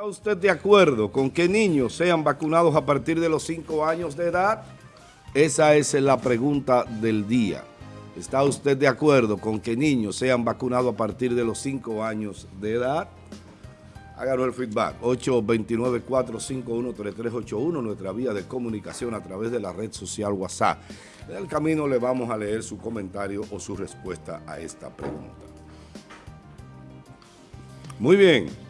¿Está usted de acuerdo con que niños sean vacunados a partir de los 5 años de edad? Esa es la pregunta del día. ¿Está usted de acuerdo con que niños sean vacunados a partir de los 5 años de edad? Háganos el feedback, 829-451-3381, nuestra vía de comunicación a través de la red social WhatsApp. En el camino le vamos a leer su comentario o su respuesta a esta pregunta. Muy bien.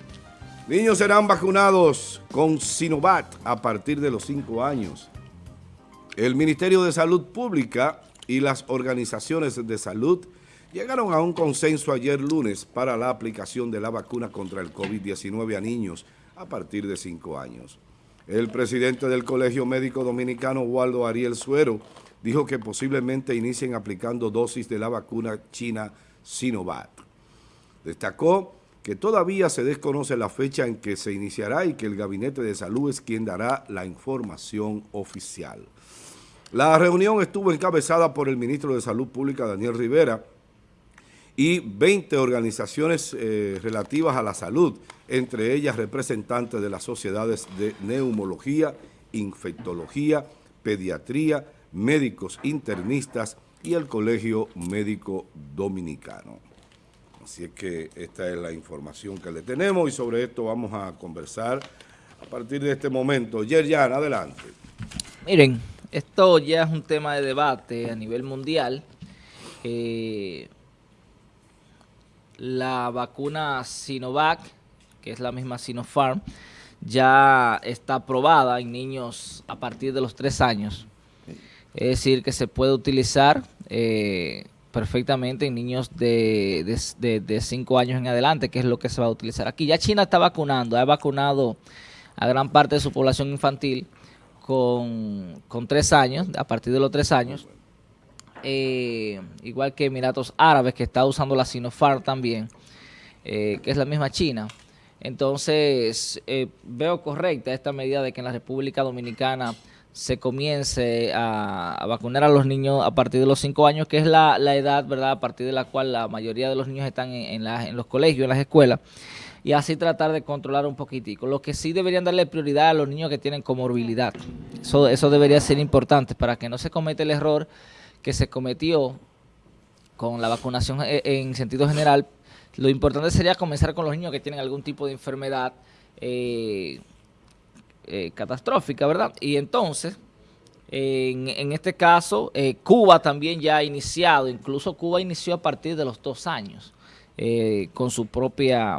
Niños serán vacunados con Sinovac a partir de los 5 años. El Ministerio de Salud Pública y las organizaciones de salud llegaron a un consenso ayer lunes para la aplicación de la vacuna contra el COVID-19 a niños a partir de 5 años. El presidente del Colegio Médico Dominicano, Waldo Ariel Suero, dijo que posiblemente inicien aplicando dosis de la vacuna china Sinovac. Destacó que todavía se desconoce la fecha en que se iniciará y que el Gabinete de Salud es quien dará la información oficial. La reunión estuvo encabezada por el ministro de Salud Pública, Daniel Rivera, y 20 organizaciones eh, relativas a la salud, entre ellas representantes de las sociedades de neumología, infectología, pediatría, médicos internistas y el Colegio Médico Dominicano. Así es que esta es la información que le tenemos y sobre esto vamos a conversar a partir de este momento. Yerjan, adelante. Miren, esto ya es un tema de debate a nivel mundial. Eh, la vacuna Sinovac, que es la misma Sinopharm, ya está aprobada en niños a partir de los tres años. Es decir, que se puede utilizar eh, perfectamente en niños de, de, cinco años en adelante, que es lo que se va a utilizar aquí. Ya China está vacunando, ha vacunado a gran parte de su población infantil con, con tres años, a partir de los tres años. Eh, igual que Emiratos Árabes, que está usando la Sinopharm también, eh, que es la misma China. Entonces, eh, veo correcta esta medida de que en la República Dominicana se comience a, vacunar a los niños a partir de los 5 años, que es la, edad, ¿verdad?, a partir de la cual la mayoría de los niños están en, en los colegios, en las escuelas, y así tratar de controlar un poquitico. Lo que sí deberían darle prioridad a los niños que tienen comorbilidad. Eso, eso debería ser importante para que no se cometa el error que se cometió con la vacunación e, en sentido general, lo importante sería comenzar con los niños que tienen algún tipo de enfermedad eh, eh, catastrófica, ¿verdad? Y entonces, en, este caso, eh, Cuba también ya ha iniciado, incluso Cuba inició a partir de los dos años con su propia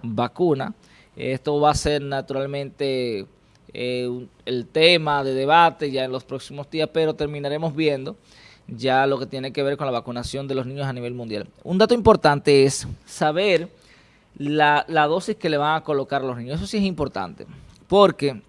vacuna. Esto va a ser naturalmente el tema de debate ya en los próximos días, pero terminaremos viendo ya lo que tiene que ver con la vacunación de los niños a nivel mundial. Un dato importante es saber la, dosis que le van a colocar los niños. Eso sí es importante, porque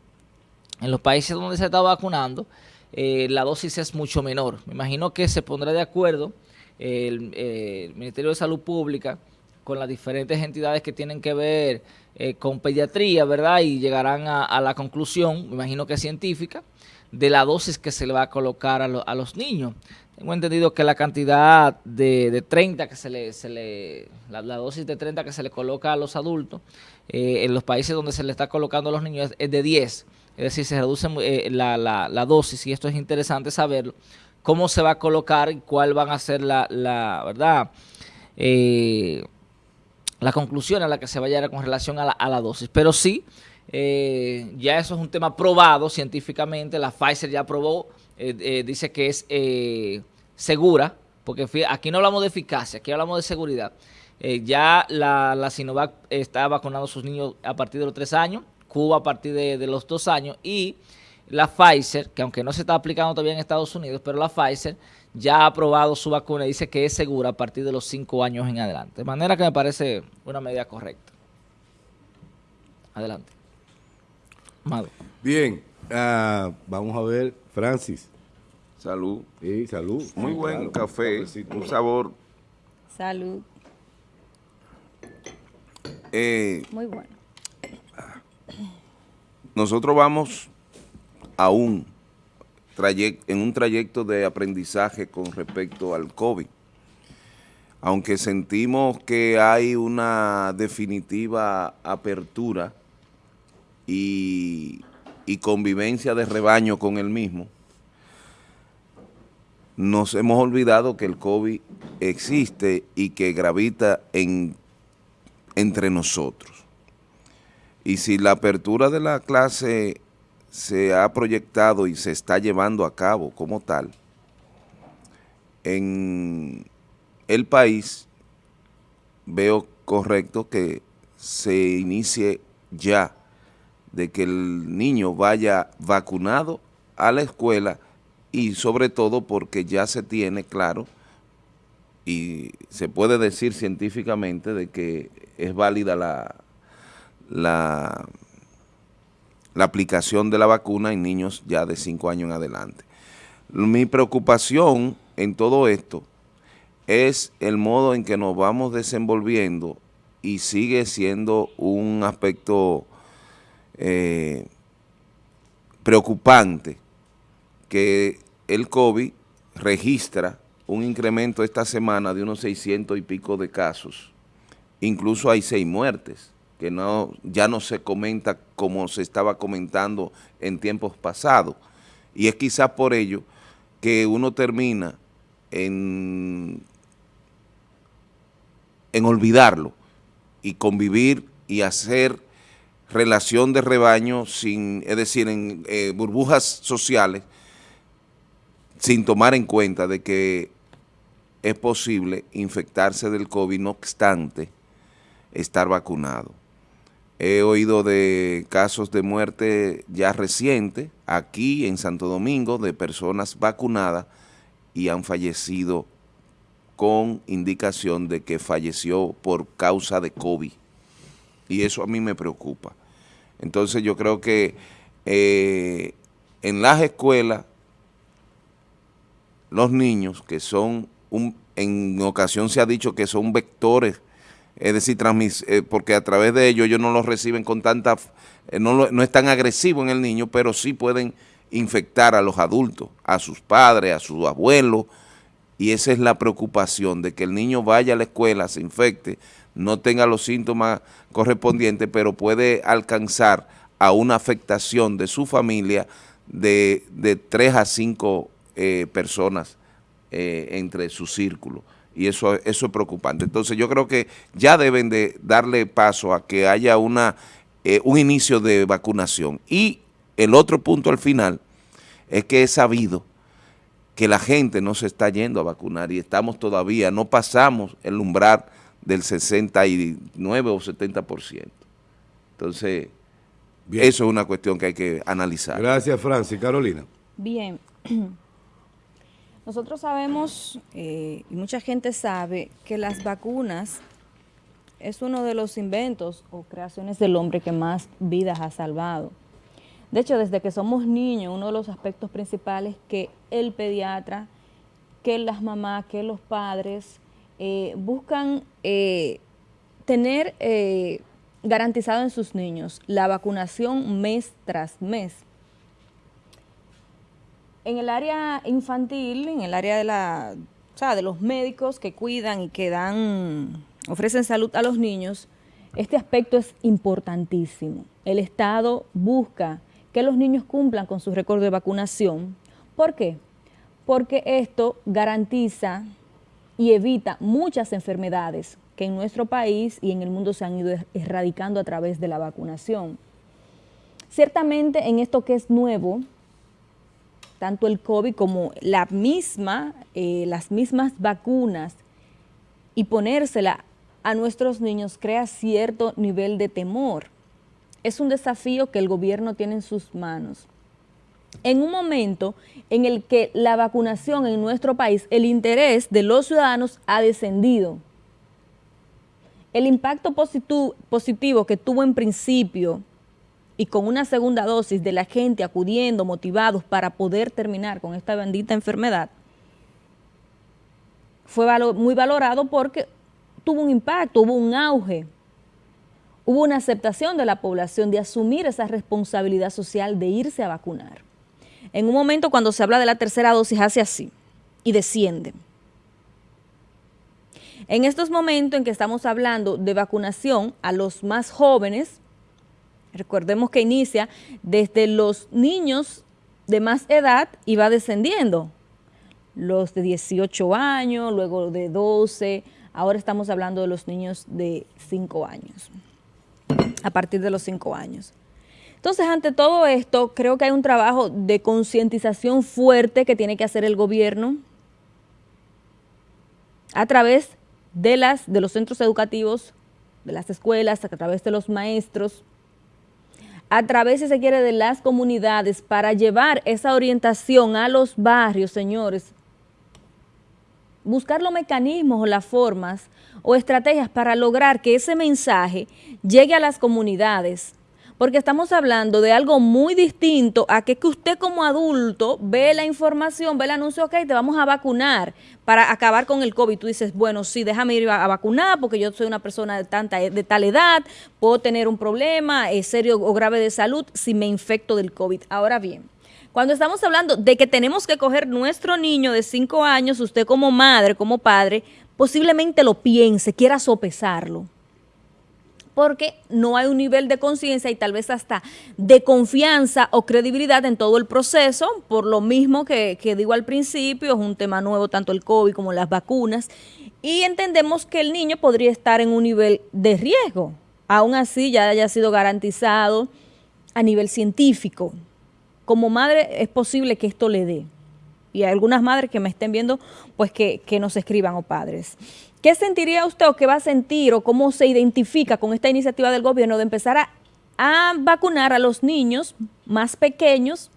en los países donde se está vacunando, eh, la dosis es mucho menor. Me imagino que se pondrá de acuerdo el, Ministerio de Salud Pública con las diferentes entidades que tienen que ver eh, con pediatría, ¿verdad? Y llegarán a, la conclusión, me imagino que científica, de la dosis que se le va a colocar a, a los niños. Tengo entendido que la cantidad de, 30 que se le, se le la, dosis de 30 que se le coloca a los adultos, eh, en los países donde se le está colocando a los niños es, de 10. Es decir, se reduce eh, la, la, dosis y esto es interesante saberlo. Cómo se va a colocar y cuál van a ser la, la verdad, eh, la conclusión a la que se vaya con relación a la, a la dosis. Pero sí, ya eso es un tema probado científicamente. La Pfizer ya probó, dice que es segura, porque aquí no hablamos de eficacia, aquí hablamos de seguridad. Eh, ya la, Sinovac está vacunando a sus niños a partir de los tres años, Cuba a partir de, los dos años y la Pfizer, que aunque no se está aplicando todavía en Estados Unidos, pero la Pfizer ya ha aprobado su vacuna y dice que es segura a partir de los cinco años en adelante. De manera que me parece una medida correcta. Adelante. Amado. Bien, ah, vamos a ver, Francis. Salud. Sí, salud. Muy buen café, un sabor. Salud. Eh, Muy bueno. Nosotros vamos a un trayecto, en un trayecto de aprendizaje con respecto al COVID. Aunque sentimos que hay una definitiva apertura y, convivencia de rebaño con el mismo, nos hemos olvidado que el COVID existe y que gravita en, entre nosotros. Y si la apertura de la clase se ha proyectado y se está llevando a cabo como tal, en el país veo correcto que se inicie ya de que el niño vaya vacunado a la escuela y sobre todo porque ya se tiene claro y se puede decir científicamente de que es válida la, la, la aplicación de la vacuna en niños ya de 5 años en adelante. Mi preocupación en todo esto es el modo en que nos vamos desenvolviendo y sigue siendo un aspecto eh, preocupante que el COVID registra un incremento esta semana de unos 600 y pico de casos. Incluso hay seis muertes, que no ya no se comenta como se estaba comentando en tiempos pasados. Y es quizás por ello que uno termina en, en olvidarlo y convivir y hacer relación de rebaño sin, es decir, en eh, burbujas sociales, sin tomar en cuenta de que es posible infectarse del COVID, no obstante estar vacunado. He oído de casos de muerte ya recientes aquí en Santo Domingo de personas vacunadas y han fallecido con indicación de que falleció por causa de COVID. Y eso a mí me preocupa. Entonces yo creo que eh, en las escuelas, los niños que son, un, en ocasión se ha dicho que son vectores, es decir, eh, porque a través de ellos ellos no los reciben con tanta, eh, no, no es tan agresivo en el niño, pero sí pueden infectar a los adultos, a sus padres, a sus abuelos, y esa es la preocupación de que el niño vaya a la escuela, se infecte, no tenga los síntomas correspondientes, pero puede alcanzar a una afectación de su familia de, de 3 a 5 eh, personas eh, entre su círculo. Y eso, eso es preocupante. Entonces yo creo que ya deben de darle paso a que haya una, eh, un inicio de vacunación. Y el otro punto al final es que he sabido que la gente no se está yendo a vacunar y estamos todavía, no pasamos el umbral del 69 o 70%. Entonces, eso es una cuestión que hay que analizar. Gracias, Francis. Carolina. Bien. Nosotros sabemos, eh, y mucha gente sabe, que las vacunas es uno de los inventos o creaciones del hombre que más vidas ha salvado. De hecho, desde que somos niños, uno de los aspectos principales que el pediatra, que las mamás, que los padres eh, buscan eh, tener garantizado en sus niños la vacunación mes tras mes. En el área infantil, en el área de la, de los médicos que cuidan y que dan, ofrecen salud a los niños, este aspecto es importantísimo. El Estado busca que los niños cumplan con su récord de vacunación. ¿Por qué? Porque esto garantiza y evita muchas enfermedades que en nuestro país y en el mundo se han ido er-, erradicando a través de la vacunación. Ciertamente en esto que es nuevo, tanto el COVID como la misma, eh, las mismas vacunas y ponérsela a nuestros niños crea cierto nivel de temor es un desafío que el gobierno tiene en sus manos. En un momento en el que la vacunación en nuestro país, el interés de los ciudadanos ha descendido. El impacto positivo, que tuvo en principio y con una segunda dosis de la gente acudiendo, motivados para poder terminar con esta bendita enfermedad, fue muy valorado porque tuvo un impacto, hubo un auge hubo una aceptación de la población de asumir esa responsabilidad social de irse a vacunar. En un momento cuando se habla de la tercera dosis hace así y desciende. En estos momentos en que estamos hablando de vacunación a los más jóvenes, Recordemos que inicia desde los niños de más edad y va descendiendo. Los de 18 años, luego de 12, ahora estamos hablando de los niños de 5 años, a partir de los 5 años. Entonces, ante todo esto, creo que hay un trabajo de concientización fuerte que tiene que hacer el gobierno a través de, las, de los centros educativos, de las escuelas, a través de los maestros, a través, si se quiere, de las comunidades para llevar esa orientación a los barrios, señores. Buscar los mecanismos o las formas o estrategias para lograr que ese mensaje llegue a las comunidades, porque estamos hablando de algo muy distinto a que, que usted como adulto ve la información, ve el anuncio, ok, te vamos a vacunar para acabar con el COVID. Tú dices, bueno, sí, déjame ir a, vacunar porque yo soy una persona de, tanta, de tal edad, puedo tener un problema eh, serio o grave de salud si me infecto del COVID. Ahora bien, cuando estamos hablando de que tenemos que coger nuestro niño de 5 años, usted como madre, como padre, posiblemente lo piense, quiera sopesarlo porque no hay un nivel de conciencia y tal vez hasta de confianza o credibilidad en todo el proceso, por lo mismo que, digo al principio, es un tema nuevo tanto el COVID como las vacunas, y entendemos que el niño podría estar en un nivel de riesgo, aún así ya haya sido garantizado a nivel científico. Como madre es posible que esto le dé. Y hay algunas madres que me estén viendo, pues que, que nos escriban o padres. ¿Qué sentiría usted o qué va a sentir o cómo se identifica con esta iniciativa del gobierno de empezar a, vacunar a los niños más pequeños?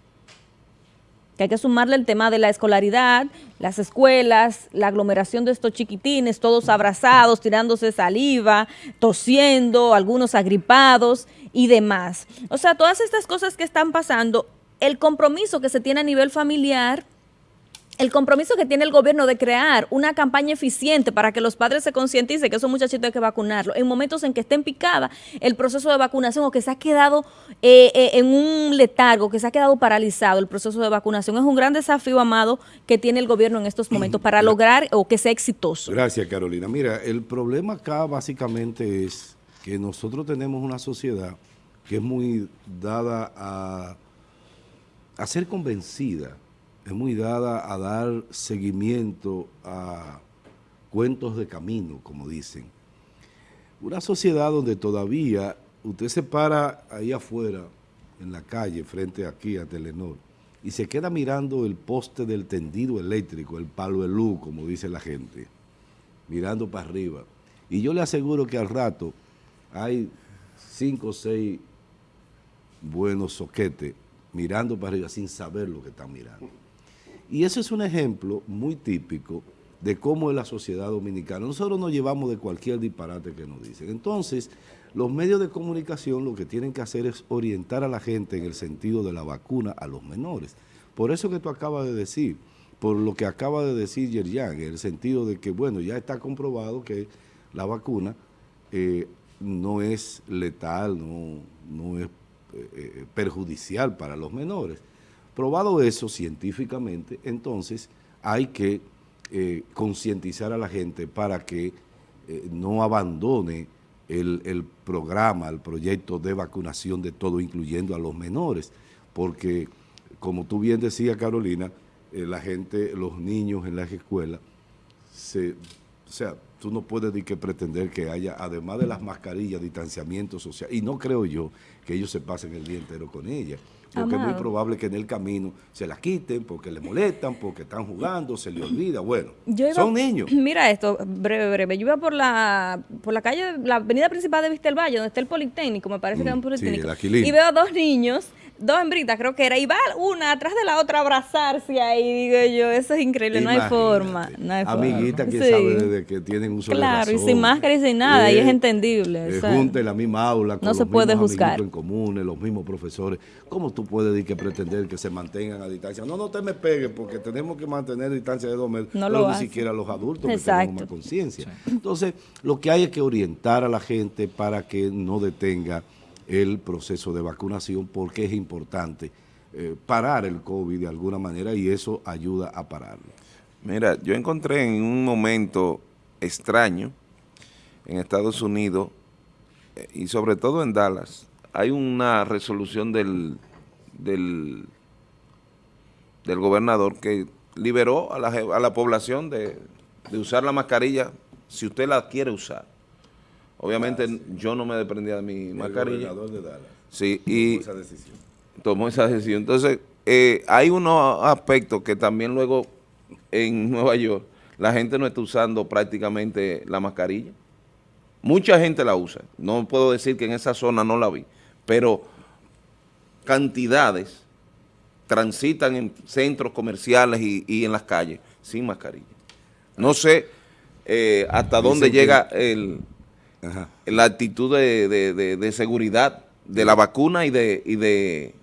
Que hay que sumarle el tema de la escolaridad, las escuelas, la aglomeración de estos chiquitines, todos abrazados, tirándose saliva, tosiendo, algunos agripados y demás. O sea, todas estas cosas que están pasando, el compromiso que se tiene a nivel familiar el compromiso que tiene el gobierno de crear una campaña eficiente para que los padres se concienticen que esos muchachitos hay que vacunarlos en momentos en que estén picada el proceso de vacunación o que se ha quedado eh, eh, en un letargo, que se ha quedado paralizado el proceso de vacunación. Es un gran desafío, Amado, que tiene el gobierno en estos momentos para lograr o que sea exitoso. Gracias, Carolina. Mira, el problema acá básicamente es que nosotros tenemos una sociedad que es muy dada a, a ser convencida es muy dada a dar seguimiento a cuentos de camino, como dicen. Una sociedad donde todavía usted se para ahí afuera, en la calle, frente aquí a Telenor, y se queda mirando el poste del tendido eléctrico, el palo de como dice la gente, mirando para arriba. Y yo le aseguro que al rato hay cinco o seis buenos soquetes mirando para arriba sin saber lo que están mirando. Y ese es un ejemplo muy típico de cómo es la sociedad dominicana. Nosotros nos llevamos de cualquier disparate que nos dicen. Entonces, los medios de comunicación lo que tienen que hacer es orientar a la gente en el sentido de la vacuna a los menores. Por eso que tú acabas de decir, por lo que acaba de decir Yerjan, en el sentido de que, bueno, ya está comprobado que la vacuna eh, no es letal, no, no es eh, eh, perjudicial para los menores. Probado eso científicamente, entonces hay que eh, concientizar a la gente para que eh, no abandone el, programa, el proyecto de vacunación de todo, incluyendo a los menores, porque como tú bien decías, Carolina, eh, la gente, los niños en las escuelas, o sea, tú no puedes ni que pretender que haya, además de las mascarillas, distanciamiento social, y no creo yo que ellos se pasen el día entero con ellas porque es muy probable que en el camino se la quiten, porque le molestan, porque están jugando, se le olvida. Bueno, son niños. Mira esto, breve, breve. Yo iba por la por la calle, la avenida principal de Vista Valle, donde está el Politécnico, me parece que es un mm, Politécnico. y veo dos niños dos hembritas, creo que era, y va una atrás de la otra a abrazarse ahí, digo yo, eso es increíble, no hay forma, no hay Amiguita, que sabe desde que tienen un solo Claro, y sin máscara y sin nada, y es entendible. Eh, junte la misma aula, con no se puede juzgar. en común, los mismos profesores, ¿cómo tú puedes decir que pretender que se mantengan a distancia? No, no te me pegues, porque tenemos que mantener distancia de dos metros, no pero ni siquiera los adultos que tenemos más conciencia. Entonces, lo que hay es que orientar a la gente para que no detenga el proceso de vacunación porque es importante eh, parar el COVID de alguna manera y eso ayuda a pararlo. Mira, yo encontré en un momento extraño en Estados Unidos eh, y sobre todo en Dallas hay una resolución del, del, gobernador que liberó a la, a la población de usar la mascarilla si usted la quiere usar. Obviamente yo no me desprendía de mi mascarilla. El de Dallas Sí, y tomó esa decisión. tomó esa decisión. Entonces, eh, hay unos aspectos que también luego en Nueva York la gente no está usando prácticamente la mascarilla. Mucha gente la usa. No puedo decir que en esa zona no la vi, pero cantidades transitan en centros comerciales y, y en las calles sin mascarilla. No sé eh, hasta dónde llega el, Ajá. la actitud de, de- de- de seguridad de la vacuna y de, y de,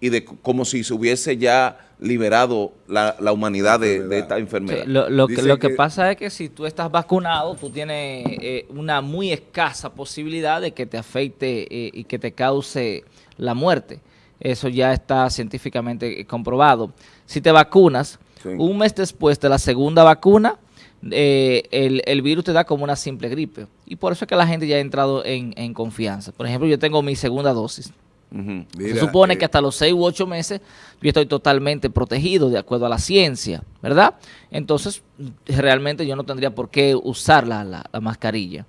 y de como si se hubiese ya liberado la, la humanidad de, de esta Sí, enfermedad. Lo, lo que, lo que que- pasa es que si tú estás vacunado, tú tienes eh, una muy escasa posibilidad de que te afecte eh, y que te cause la muerte. Eso ya está científicamente eh, comprobado. Si te vacunas, Sí. un mes después de la segunda vacuna, eh, el, el virus te da como una simple gripe. Y por eso es que la gente ya ha entrado en, en confianza. Por ejemplo, yo tengo mi segunda dosis. Mira, Se supone eh, que hasta los 6 u 8 meses yo estoy totalmente protegido de acuerdo a la ciencia, ¿verdad? Entonces, realmente yo no tendría por qué usar la, la- la mascarilla.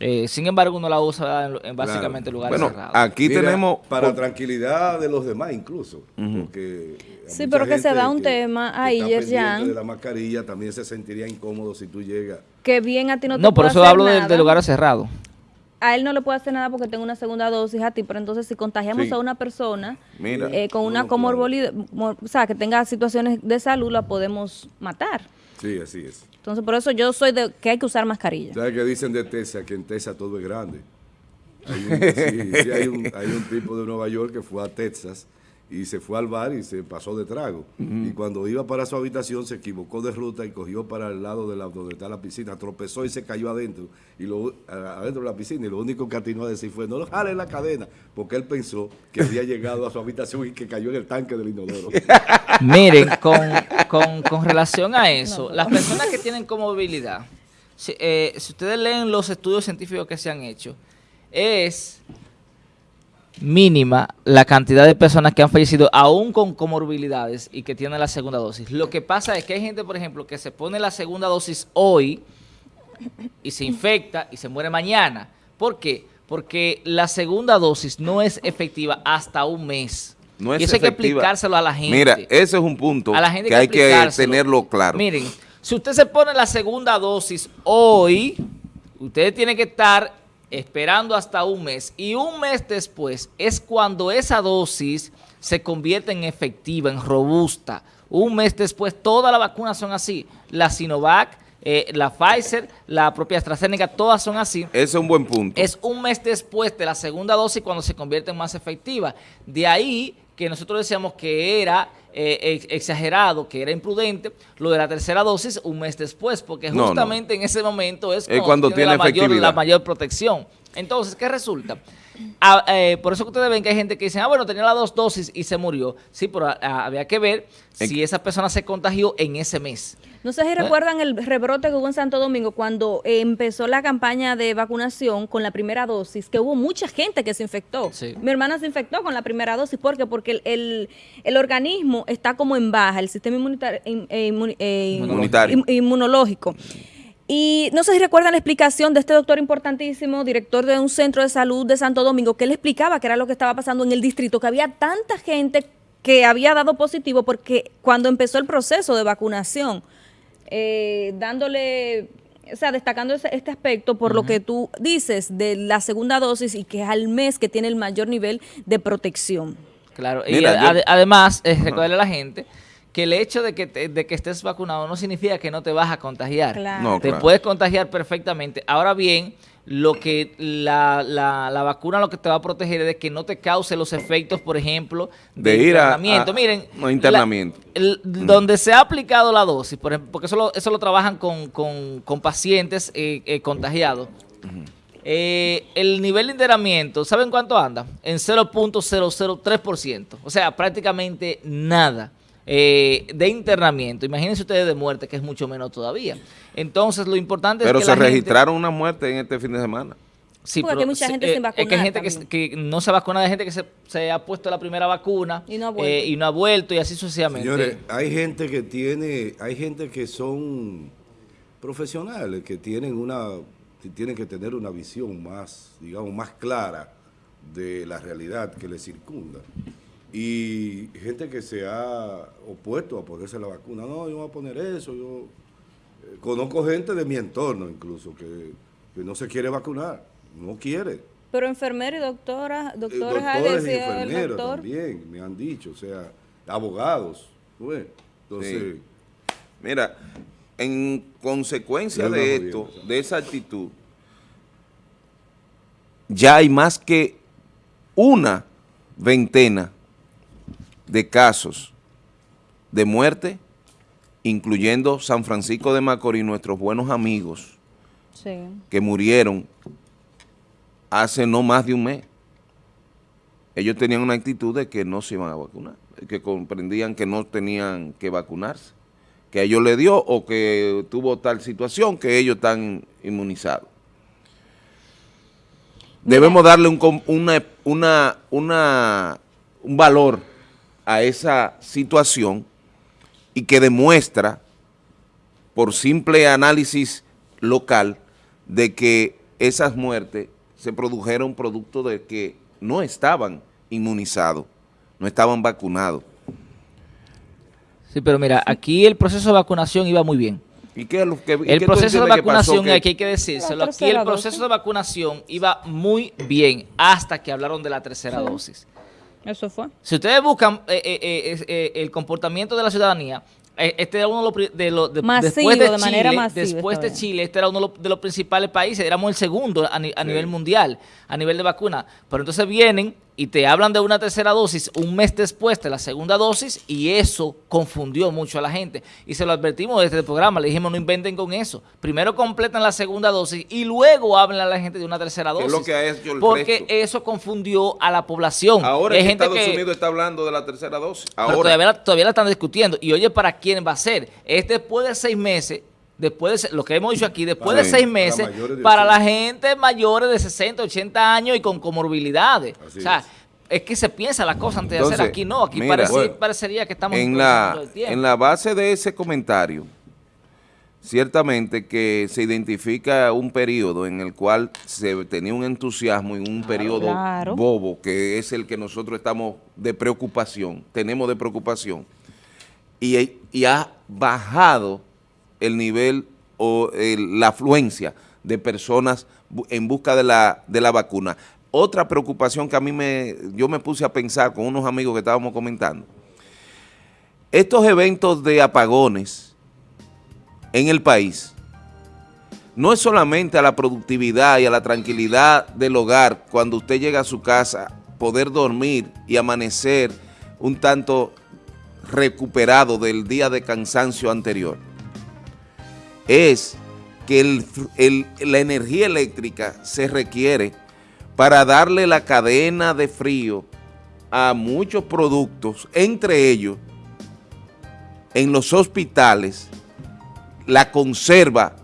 Eh, sin embargo, uno la usa en, en básicamente lugares Bueno, cerrados. aquí Mira, tenemos... Para tranquilidad de los demás incluso. porque Sí, pero que se da un tema que ahí, Yerjan. de la mascarilla también se sentiría incómodo si tú llegas. Que bien a ti no te no, por eso hacer hablo de, de lugares cerrados. A él no le puede hacer nada porque tengo una segunda dosis a ti, pero entonces si contagiamos Sí. a una persona Mira. eh, con No, una no, comorbilidad, mor- o sea, que tenga situaciones de salud, la podemos matar. Sí, así es. Entonces, por eso yo soy de que hay que usar mascarilla. ¿Sabes qué dicen de Texas? Que en Texas todo es grande. Sí, hay un tipo de Nueva York que fue a Texas y se fue al bar y se pasó de trago. Y cuando iba para su habitación se equivocó de ruta y cogió para el lado de la, donde está la piscina, tropezó y se cayó adentro, y lo, adentro de la piscina. Y lo único que atinó a decir fue, no lo jale la cadena, porque él pensó que había llegado a su habitación y que cayó en el tanque del inodoro. Miren, con, con- con relación a eso, las personas que tienen comorbilidad, si, eh, si ustedes leen los estudios científicos que se han hecho, es mínima la cantidad de personas que han fallecido aún con comorbilidades y que tienen la segunda dosis. Lo que pasa es que hay gente, por ejemplo, que se pone la segunda dosis hoy y se infecta y se muere mañana. ¿Por qué? Porque la segunda dosis no es efectiva hasta un mes. No es y eso hay que efectiva. explicárselo a la gente. Mira, ese es un punto A la gente que hay que explicárselo. tenerlo claro. Miren, si usted se pone la segunda dosis hoy, usted tiene que estar esperando hasta un mes. Y un mes después es cuando esa dosis se convierte en efectiva, en robusta. Un mes después, todas las vacunas son así. La Sinovac, eh, la Pfizer, la propia AstraZeneca, todas son así. Ese es un buen punto. Es un mes después de la segunda dosis cuando se convierte en más efectiva. De ahí que nosotros decíamos que era eh, ex- exagerado, que era imprudente, lo de la tercera dosis un mes después, porque No, no. justamente en ese momento es, Es cuando tiene la, mayor, efectividad. la mayor protección. Entonces, ¿qué resulta? Ah, eh, por eso que ustedes ven que hay gente que dice, ah, bueno, tenía las dos dosis y se murió. Sí, pero ah, había que ver si esa persona se contagió en ese mes. No sé si recuerdan el rebrote que hubo en Santo Domingo cuando eh, empezó la campaña de vacunación con la primera dosis, que hubo mucha gente que se infectó. Sí. Mi hermana se infectó con la primera dosis. ¿Por qué? Porque el, el- el organismo está como en baja, el sistema eh, eh, inmunológico. Y no sé si recuerdan la explicación de este doctor importantísimo, director de un centro de salud de Santo Domingo, que él explicaba qué era lo que estaba pasando en el distrito, que había tanta gente que había dado positivo porque cuando empezó el proceso de vacunación, eh, dándole, o sea, destacando ese- este aspecto por lo que tú dices de la segunda dosis y que es al mes que tiene el mayor nivel de protección. Claro, y yo- además, eh, recordarle a la gente que el hecho de que, te- de que estés vacunado no significa que no te vas a contagiar. Claro. No, te claro. puedes contagiar perfectamente. Ahora bien, lo que la, la- la vacuna lo que te va a proteger es de que no te cause los efectos, por ejemplo, De ir internamiento. a- Miren, no, internamiento. la- el- donde se ha aplicado la dosis, por ejemplo, porque eso lo, eso lo trabajan con, con- con pacientes eh, eh, contagiados. Eh, el nivel de internamiento, ¿saben cuánto anda? En 0.003%. O sea, prácticamente nada eh, de internamiento. Imagínense ustedes de muerte, que es mucho menos todavía. Entonces, lo importante Pero es que se la gente- registraron una muerte en este fin de semana. Sí, Porque pero hay mucha se- gente eh, sin Es que hay vacunar gente que, no se vacuna, hay gente que se, se ha puesto la primera vacuna Y no ha vuelto. eh, y no ha vuelto y así sucesivamente. Señores, hay gente que tiene, hay gente que son profesionales, que tienen una, que tienen que tener una visión más, digamos, más clara de la realidad que les circunda. Y gente que se ha opuesto a ponerse la vacuna. No, yo voy a poner eso, yo eh, conozco gente de mi entorno incluso que, que no se quiere vacunar, no quiere. Pero enfermeros y doctoras, Eh, doctores, ah, doctores y enfermeros doctor. también me han dicho, o sea, abogados. ¿no ves? Entonces, Sí. Mira, en consecuencia de esto, de esa actitud, ya hay más que una veintena de casos de muerte, incluyendo San Francisco de Macorís, nuestros buenos amigos Sí. que murieron hace no más de un mes. Ellos tenían una actitud de que no se iban a vacunar, que comprendían que no tenían que vacunarse, que a ellos le dio o que tuvo tal situación que ellos están inmunizados. Debemos darle un, com- una, una, una- un valor a esa situación y que demuestra por simple análisis local de que esas muertes se produjeron producto de que no estaban inmunizados, no estaban vacunados. Sí, pero mira, aquí el proceso de vacunación iba muy bien. ¿Y qué es lo que El proceso de entiendes que pasó vacunación, aquí hay que decírselo, aquí el proceso dosis. de vacunación iba muy bien hasta que hablaron de la tercera dosis. Eso fue. Si ustedes buscan eh, eh, eh, eh, el comportamiento de la ciudadanía, eh, este era uno de los de los de- Masivo, después de, de manera Chile, masiva después de. Chile, este era uno de los, de los principales países, éramos el segundo a, ni- a nivel mundial, a nivel de vacuna. Pero entonces vienen y te hablan de una tercera dosis un mes después de la segunda dosis y eso confundió mucho a la gente. Y se lo advertimos desde el programa, le dijimos no inventen con eso. Primero completan la segunda dosis y luego hablan a la gente de una tercera dosis. es lo que ha hecho el porque resto. eso confundió a la población. Ahora Hay gente Estados que- Unidos está hablando de la tercera dosis. pero Ahora, todavía todavía la están discutiendo. Y oye, ¿para quién va a ser? Es después de seis meses, después de lo que hemos dicho aquí, después de seis meses, de para 80. la gente mayores de 60, 80 años y con comorbilidades. Así o sea, es. es. que se piensa la cosa antes de Entonces, hacer aquí. No, aquí mira, parece- bueno, parecería que estamos en la, todo el tiempo. en la base de ese comentario, ciertamente que se identifica un periodo en el cual se tenía un entusiasmo en un periodo Claro. bobo, que es el que nosotros estamos de preocupación, tenemos de preocupación, y, y ha bajado el nivel o la afluencia de personas en busca de la, de la vacuna. Otra preocupación que a mí me, yo me puse a pensar con unos amigos que estábamos comentando, estos eventos de apagones en el país no es solamente a la productividad y a la tranquilidad del hogar cuando usted llega a su casa, poder dormir y amanecer un tanto recuperado del día de cansancio anterior. Es que el- el- la energía eléctrica se requiere para darle la cadena de frío a muchos productos, entre ellos en los hospitales la conserva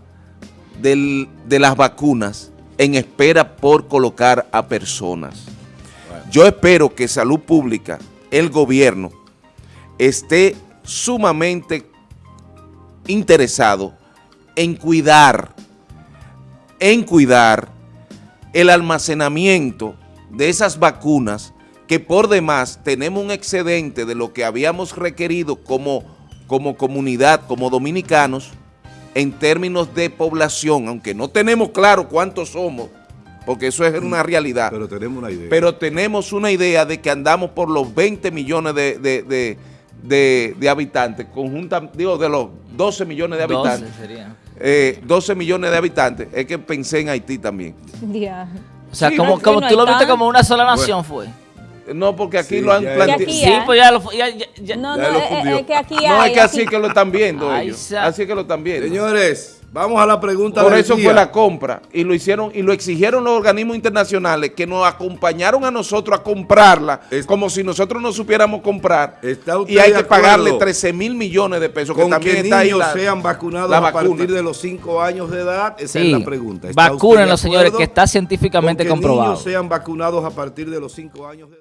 del- de las vacunas en espera por colocar a personas. Yo espero que Salud Pública, el gobierno, esté sumamente interesado en cuidar, en cuidar el almacenamiento de esas vacunas que por demás tenemos un excedente de lo que habíamos requerido como, como comunidad, como dominicanos, en términos de población, aunque no tenemos claro cuántos somos, porque eso es una realidad, pero tenemos una idea. pero tenemos una idea de que andamos por los 20 millones de, de- de- de- de habitantes, conjunta, digo, de los 12 millones de 12 habitantes, sería. Eh, 12 millones de habitantes, es que pensé en Haití también. Ya. O sea, Sí, como, como no tú lo viste como una sola nación fue. No, porque aquí Sí, lo han planteado. Sí, pues ya lo ya- ya- ya- No, Ya no, lo es, es que aquí No, hay. es que así aquí- que lo están viendo Ay, ellos. Así que lo están viendo. Señores, Vamos a la pregunta Por del eso día. fue la compra y lo hicieron y lo exigieron los organismos internacionales que nos acompañaron a nosotros a comprarla Es- como si nosotros no supiéramos comprar ¿Está usted y hay que pagarle acuerdo 13 mil millones de pesos que Con también que está ahí niños la- sean vacunados la a vacuna. partir de los 5 años de edad, esa Sí, es la pregunta. ¿Está usted de vacúnenlos, señores, que está científicamente con que comprobado. niños sean vacunados a partir de los 5 años de edad?